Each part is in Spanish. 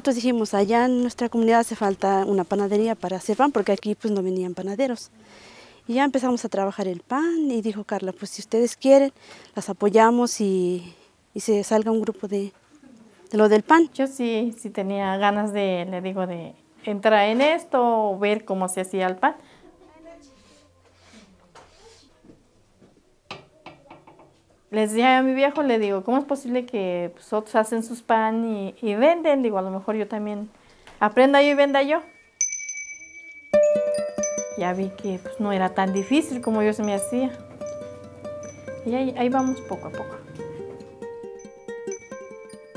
Nosotros dijimos, allá en nuestra comunidad hace falta una panadería para hacer pan, porque aquí pues no venían panaderos. Y ya empezamos a trabajar el pan y dijo Carla, pues si ustedes quieren, las apoyamos y, se salga un grupo de, de, lo del pan. Yo sí, sí tenía ganas de, le digo, de entrar en esto ver cómo se hacía el pan. Les dije a mi viejo, le digo, ¿cómo es posible que pues, otros hacen sus pan y, venden? Digo, a lo mejor yo también aprenda yo y venda yo. Ya vi que pues, no era tan difícil como yo se me hacía. Y ahí, vamos poco a poco.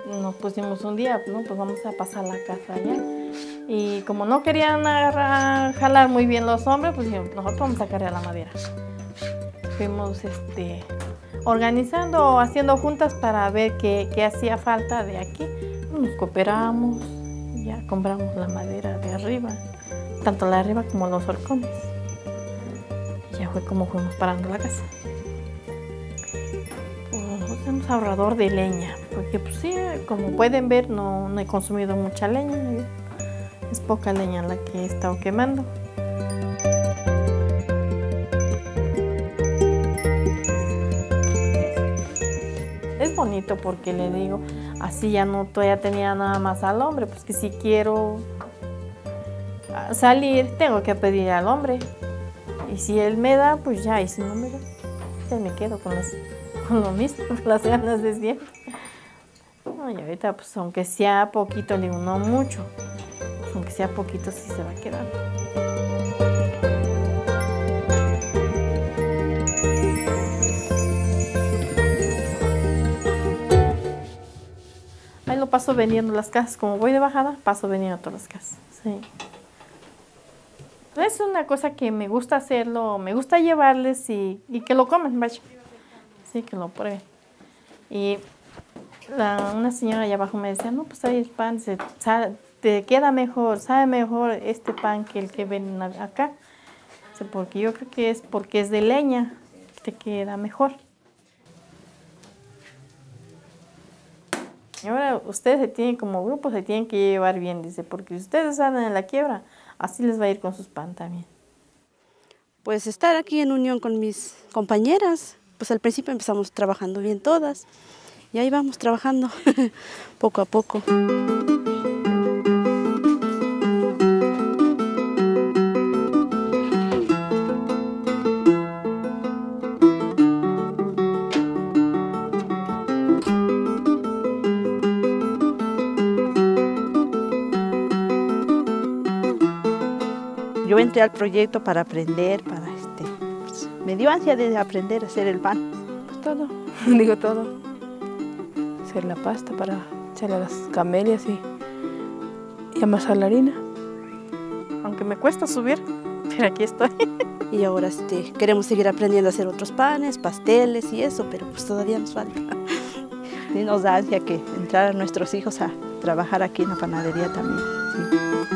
Nos pusimos un día, ¿no? pues vamos a pasar la casa allá. Y como no querían agarrar, jalar muy bien los hombres, pues nosotros vamos a cargar la madera. Fuimos este, organizando o haciendo juntas para ver qué, hacía falta de aquí. Nos cooperamos, ya compramos la madera de arriba, tanto la de arriba como los horcones. Ya fue como fuimos parando la casa. Pues, ahorrador de leña, porque pues sí, como pueden ver no, no he consumido mucha leña, es poca leña la que he estado quemando. Bonito porque le digo, así ya no todavía tenía nada más al hombre, pues que si quiero salir tengo que pedir al hombre. Y si él me da, pues ya, y si no me da, ya me quedo con, con lo mismo, las ganas de siempre. y ahorita pues aunque sea poquito, digo, no mucho, pues, aunque sea poquito sí se va a quedar. Paso vendiendo las casas. Como voy de bajada, paso vendiendo todas las casas. Sí. Es una cosa que me gusta hacerlo, me gusta llevarles y, que lo comen, vaya. Sí, que lo prueben. Y una señora allá abajo me decía, no, pues ahí el pan, se, te queda mejor, sabe mejor este pan que el que ven acá. porque yo creo que es porque es de leña, te queda mejor. Y ahora ustedes se tienen como grupo, se tienen que llevar bien, dice, porque si ustedes salen en la quiebra, así les va a ir con sus pan también. Pues estar aquí en unión con mis compañeras, pues al principio empezamos trabajando bien todas y ahí vamos trabajando poco a poco. Yo entré al proyecto para aprender, para este, pues, me dio ansia de aprender a hacer el pan. Pues todo, digo todo. Hacer la pasta para echarle a las camelias y, y amasar la harina. Aunque me cuesta subir, pero aquí estoy. Y ahora este, queremos seguir aprendiendo a hacer otros panes, pasteles y eso, pero pues todavía nos falta. Y nos da ansia que entrar a nuestros hijos a trabajar aquí en la panadería también.